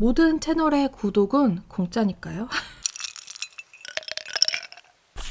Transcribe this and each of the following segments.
모든 채널의 구독은 공짜니까요.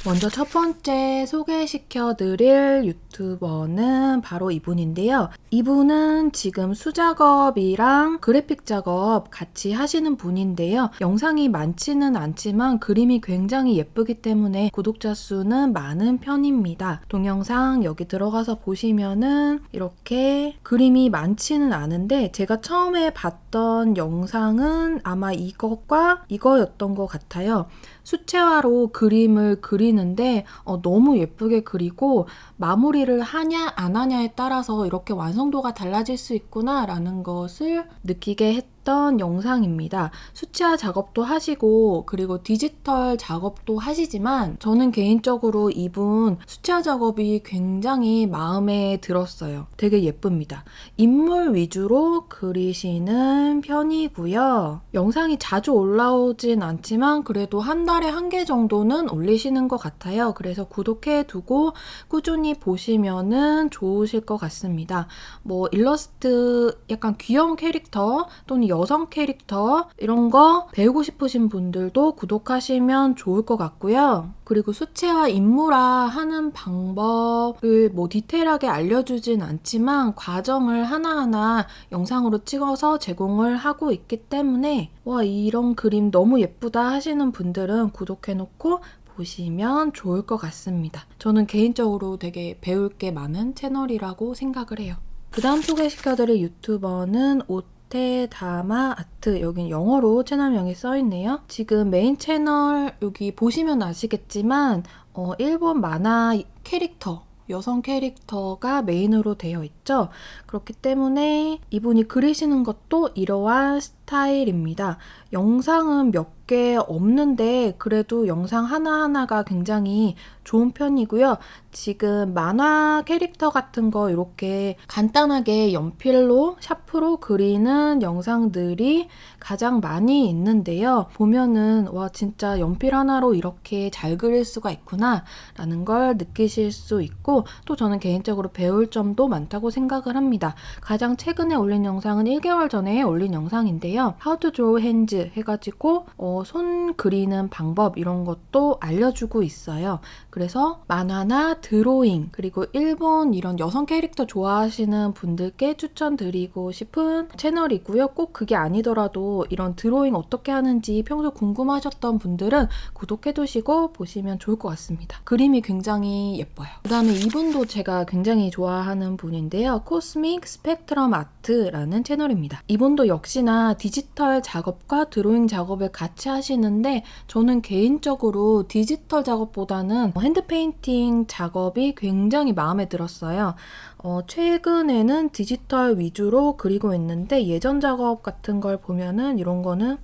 먼저 첫 번째 소개시켜 드릴 유튜버는 바로 이분인데요. 이분은 지금 수작업이랑 그래픽 작업 같이 하시는 분인데요. 영상이 많지는 않지만 그림이 굉장히 예쁘기 때문에 구독자 수는 많은 편입니다. 동영상 여기 들어가서 보시면은 이렇게 그림이 많지는 않은데 제가 처음에 봤던 영상은 아마 이것과 이거였던 것 같아요. 수채화로 그림을 그리는데 어, 너무 예쁘게 그리고 마무리를 하냐 안 하냐에 따라서 이렇게 완성도가 달라질 수 있구나 라는 것을 느끼게 했 했던 영상입니다. 수치화 작업도 하시고 그리고 디지털 작업도 하시지만 저는 개인적으로 이분 수치화 작업이 굉장히 마음에 들었어요. 되게 예쁩니다. 인물 위주로 그리시는 편이고요. 영상이 자주 올라오진 않지만 그래도 한 달에 한 개 정도는 올리시는 것 같아요. 그래서 구독해 두고 꾸준히 보시면은 좋으실 것 같습니다. 뭐 일러스트 약간 귀여운 캐릭터 또는 여성 캐릭터 이런 거 배우고 싶으신 분들도 구독하시면 좋을 것 같고요. 그리고 수채화 인물화 하는 방법을 뭐 디테일하게 알려주진 않지만 과정을 하나하나 영상으로 찍어서 제공을 하고 있기 때문에 와 이런 그림 너무 예쁘다 하시는 분들은 구독해놓고 보시면 좋을 것 같습니다. 저는 개인적으로 되게 배울 게 많은 채널이라고 생각을 해요. 그 다음 소개시켜드릴 유튜버는 옷 테다마 아트 여긴 영어로 채널명이 써있네요. 지금 메인 채널 여기 보시면 아시겠지만 어, 일본 만화 캐릭터 여성 캐릭터가 메인으로 되어 있죠. 그렇기 때문에 이분이 그리시는 것도 이러한 스타일입니다. 영상은 몇 개 없는데 그래도 영상 하나하나가 굉장히 좋은 편이고요. 지금 만화 캐릭터 같은 거 이렇게 간단하게 연필로 샤프로 그리는 영상들이 가장 많이 있는데요. 보면은 와 진짜 연필 하나로 이렇게 잘 그릴 수가 있구나 라는 걸 느끼실 수 있고 또 저는 개인적으로 배울 점도 많다고 생각을 합니다. 가장 최근에 올린 영상은 1개월 전에 올린 영상인데요. How to draw hands 해가지고 어, 손 그리는 방법 이런 것도 알려주고 있어요. 그래서 만화나 드로잉 그리고 일본 이런 여성 캐릭터 좋아하시는 분들께 추천드리고 싶은 채널이고요. 꼭 그게 아니더라도 이런 드로잉 어떻게 하는지 평소 궁금하셨던 분들은 구독해두시고 보시면 좋을 것 같습니다. 그림이 굉장히 예뻐요. 그 다음에 이분도 제가 굉장히 좋아하는 분인데요. Cosmic Spectrum Art라는 채널입니다. 이분도 역시나 디지털 작업과 드로잉 작업을 같이 하시는데 저는 개인적으로 디지털 작업보다는 hand painting 작업이 굉장히 마음에 들었어요. 어, 최근에는 디지털 위주로 그리고 있는데 예전 작업 같은 걸 보면은 이런 거는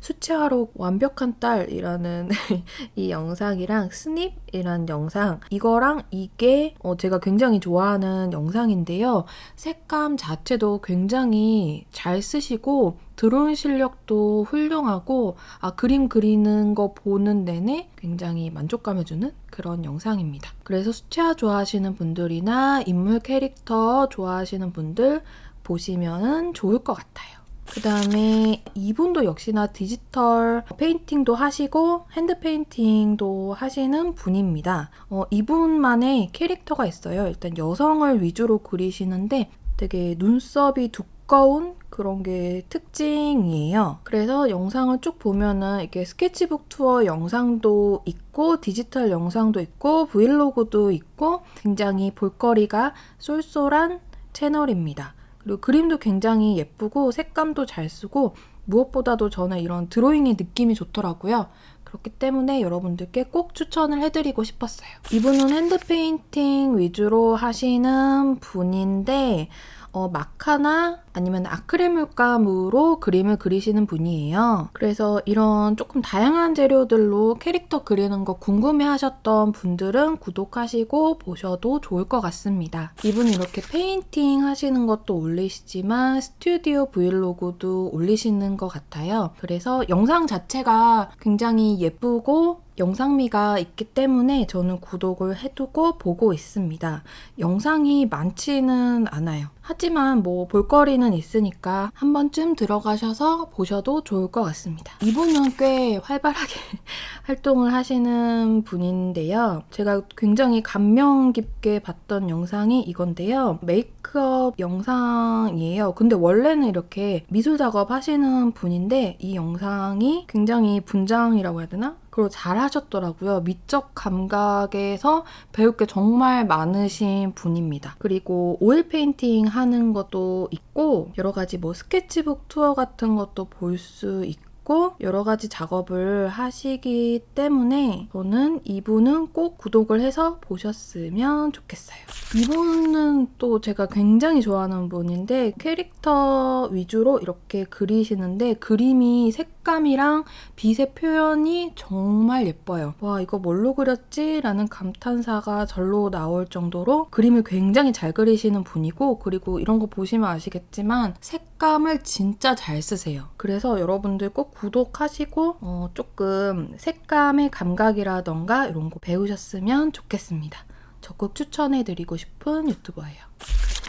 수채화로 완벽한 딸이라는 이 영상이랑 스닙이라는 영상 이거랑 이게 어 제가 굉장히 좋아하는 영상인데요. 색감 자체도 굉장히 잘 쓰시고 드론 실력도 훌륭하고 아 그림 그리는 거 보는 내내 굉장히 만족감을 주는 그런 영상입니다. 그래서 수채화 좋아하시는 분들이나 인물 캐릭터 좋아하시는 분들 보시면 좋을 것 같아요. 그 다음에 이분도 역시나 digital painting도 하시고 hand painting도 하시는 분입니다. 어, 이분만의 캐릭터가 있어요. 일단 여성을 위주로 그리시는데 되게 눈썹이 두꺼운 그런 게 특징이에요. 그래서 영상을 쭉 보면은 이렇게 스케치북 투어 영상도 있고 디지털 영상도 있고 브이로그도 있고 굉장히 볼거리가 쏠쏠한 채널입니다. 그리고 그림도 굉장히 예쁘고 색감도 잘 쓰고 무엇보다도 저는 이런 드로잉의 느낌이 좋더라고요. 그렇기 때문에 여러분들께 꼭 추천을 해드리고 싶었어요. 이분은 hand painting 위주로 하시는 분인데 어, 마카나 아니면 아크릴 물감으로 그림을 그리시는 분이에요. 그래서 이런 조금 다양한 재료들로 캐릭터 그리는 거 궁금해 하셨던 분들은 구독하시고 보셔도 좋을 것 같습니다. 이분이 이렇게 painting 하시는 것도 올리시지만 스튜디오 브이로그도 올리시는 것 같아요. 그래서 영상 자체가 굉장히 예쁘고 영상미가 있기 때문에 저는 구독을 해두고 보고 있습니다. 영상이 많지는 않아요. 하지만 뭐 볼거리는 스토리는 있으니까 한 번쯤 들어가셔서 보셔도 좋을 것 같습니다. 이분은 꽤 활발하게 활동을 하시는 분인데요. 제가 굉장히 감명 깊게 봤던 영상이 이건데요. 메이크업 영상이에요. 근데 원래는 이렇게 미술 작업 하시는 분인데 이 영상이 굉장히 분장이라고 해야 되나? 그리고 잘 하셨더라고요. 미적 감각에서 배울 게 정말 많으신 분입니다. 그리고 oil painting 하는 것도 있고 여러 가지 뭐 스케치북 투어 같은 것도 볼 수 있고 여러 가지 작업을 하시기 때문에 저는 이분은 꼭 구독을 해서 보셨으면 좋겠어요. 이분은 또 제가 굉장히 좋아하는 분인데 캐릭터 위주로 이렇게 그리시는데 그림이 색감이랑 빛의 표현이 정말 예뻐요. 와 이거 뭘로 그렸지? 라는 감탄사가 절로 나올 정도로 그림을 굉장히 잘 그리시는 분이고 그리고 이런 거 보시면 아시겠지만 색감을 진짜 잘 쓰세요. 그래서 여러분들 꼭 구독하시고 어, 조금 색감의 감각이라던가 이런 거 배우셨으면 좋겠습니다. 적극 추천해드리고 싶은 유튜버예요.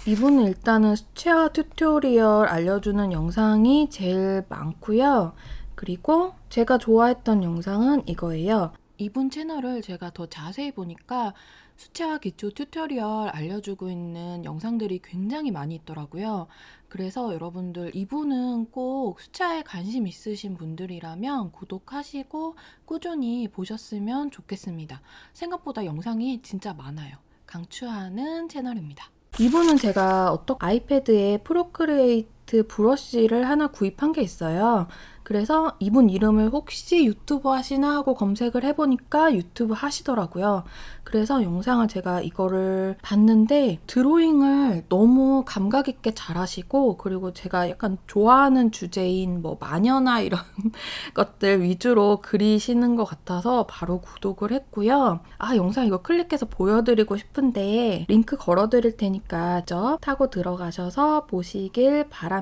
이분은 일단은 수채화 tutorial 알려주는 영상이 제일 많고요. 그리고 제가 좋아했던 영상은 이거예요. 이분 채널을 제가 더 자세히 보니까 수채화 기초 tutorial 알려주고 있는 영상들이 굉장히 많이 있더라고요. 그래서 여러분들 이분은 꼭 수채화에 관심 있으신 분들이라면 구독하시고 꾸준히 보셨으면 좋겠습니다. 생각보다 영상이 진짜 많아요. 강추하는 채널입니다. 이분은 제가 어떤 아이패드에 Procreate 브러쉬를 하나 구입한 게 있어요. 그래서 이분 이름을 혹시 유튜브 하시나 하고 검색을 해보니까 유튜브 하시더라고요. 그래서 영상을 제가 이거를 봤는데 드로잉을 너무 감각 있게 잘 하시고 그리고 제가 약간 좋아하는 주제인 뭐 마녀나 이런 것들 위주로 그리시는 것 같아서 바로 구독을 했고요. 아 영상 이거 클릭해서 보여드리고 싶은데 링크 걸어드릴 테니까 저 타고 들어가셔서 보시길 바랍니다.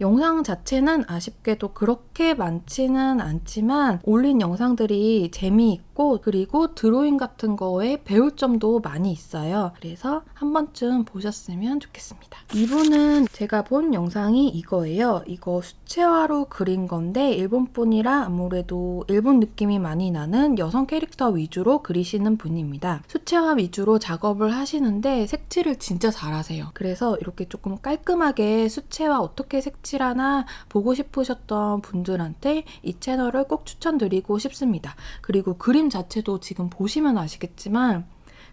영상 자체는 아쉽게도 그렇게 많지는 않지만 올린 영상들이 재미있고 그리고 드로잉 같은 거에 배울 점도 많이 있어요. 그래서 한 번쯤 보셨으면 좋겠습니다. 이분은 제가 본 영상이 이거예요. 이거 수채화로 그린 건데 일본 분이라 아무래도 일본 느낌이 많이 나는 여성 캐릭터 위주로 그리시는 분입니다. 수채화 위주로 작업을 하시는데 색칠을 진짜 잘하세요. 그래서 이렇게 조금 깔끔하게 수채화 어떻게 색칠하나 보고 싶으셨던 분들한테 이 채널을 꼭 추천드리고 싶습니다. 그리고 그림 자체도 지금 보시면 아시겠지만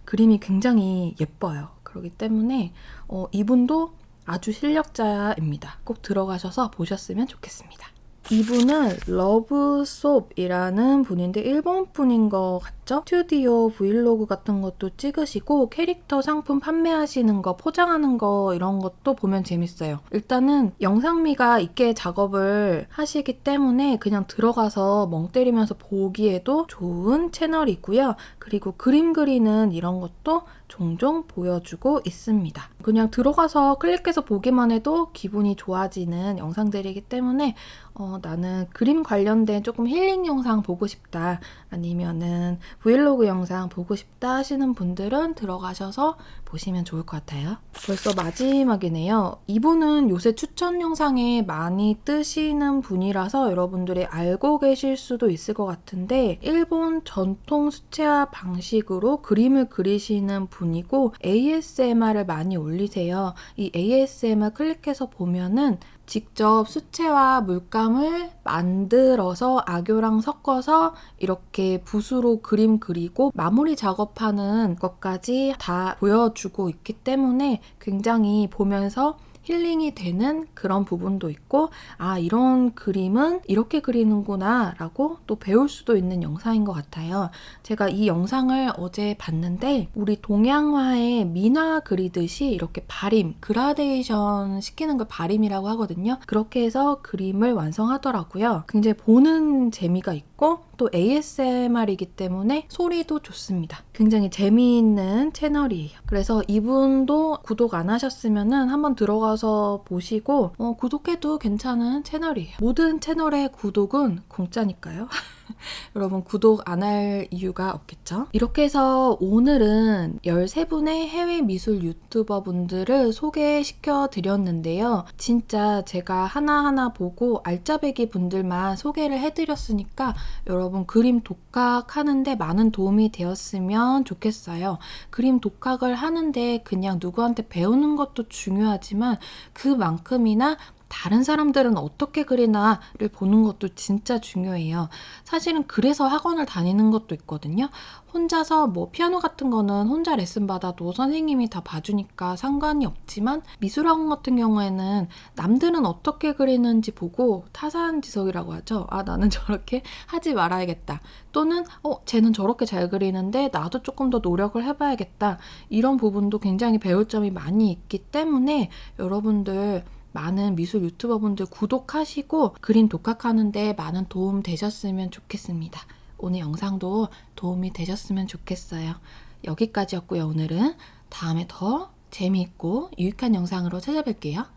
그림이 굉장히 예뻐요. 그렇기 때문에 어, 이분도 아주 실력자입니다. 꼭 들어가셔서 보셨으면 좋겠습니다. 이분은 러브솝이라는 분인데 일본 분인 것 같죠? 스튜디오 브이로그 같은 것도 찍으시고 캐릭터 상품 판매하시는 거, 포장하는 거 이런 것도 보면 재밌어요. 일단은 영상미가 있게 작업을 하시기 때문에 그냥 들어가서 멍 때리면서 보기에도 좋은 채널이고요. 그리고 그림 그리는 이런 것도 종종 보여주고 있습니다. 그냥 들어가서 클릭해서 보기만 해도 기분이 좋아지는 영상들이기 때문에 어, 나는 그림 관련된 조금 힐링 영상 보고 싶다 아니면은 브이로그 영상 보고 싶다 하시는 분들은 들어가셔서 보시면 좋을 것 같아요. 벌써 마지막이네요. 이분은 요새 추천 영상에 많이 뜨시는 분이라서 여러분들이 알고 계실 수도 있을 것 같은데 일본 전통 수채화 방식으로 그림을 그리시는 분이고 ASMR을 많이 올리세요. 이 ASMR 클릭해서 보면은 직접 수채화 물감을 만들어서 악교랑 섞어서 이렇게 붓으로 그림 그리고 마무리 작업하는 것까지 다 보여주고 있기 때문에 굉장히 보면서 힐링이 되는 그런 부분도 있고 아 이런 그림은 이렇게 그리는구나 라고 또 배울 수도 있는 영상인 것 같아요. 제가 이 영상을 어제 봤는데 우리 동양화의 민화 그리듯이 이렇게 발임, 그라데이션 시키는 걸 발임이라고 하거든요. 그렇게 해서 그림을 완성하더라고요. 굉장히 보는 재미가 있고 또 ASMR이기 때문에 소리도 좋습니다. 굉장히 재미있는 채널이에요. 그래서 이분도 구독 안 하셨으면 한번 들어가서 보시고 어, 구독해도 괜찮은 채널이에요. 모든 채널의 구독은 공짜니까요. 여러분 구독 안 할 이유가 없겠죠? 이렇게 해서 오늘은 13분의 해외 미술 유튜버 분들을 소개시켜 드렸는데요. 진짜 제가 하나하나 보고 알짜배기 분들만 소개를 해드렸으니까 여러분 그림 독학하는데 많은 도움이 되었으면 좋겠어요. 그림 독학을 하는데 그냥 누구한테 배우는 것도 중요하지만 그만큼이나 다른 사람들은 어떻게 그리나를 보는 것도 진짜 중요해요. 사실은 그래서 학원을 다니는 것도 있거든요. 혼자서 뭐 피아노 같은 거는 혼자 레슨 받아도 선생님이 다 봐주니까 상관이 없지만 미술학원 같은 경우에는 남들은 어떻게 그리는지 보고 타산 지석이라고 하죠. 아 나는 저렇게 하지 말아야겠다. 또는 어 쟤는 저렇게 잘 그리는데 나도 조금 더 노력을 해봐야겠다. 이런 부분도 굉장히 배울 점이 많이 있기 때문에 여러분들 많은 미술 유튜버 분들 구독하시고 그림 독학하는데 많은 도움 되셨으면 좋겠습니다. 오늘 영상도 도움이 되셨으면 좋겠어요. 여기까지였고요, 오늘은. 다음에 더 재미있고 유익한 영상으로 찾아뵐게요.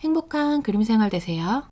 행복한 그림 생활 되세요.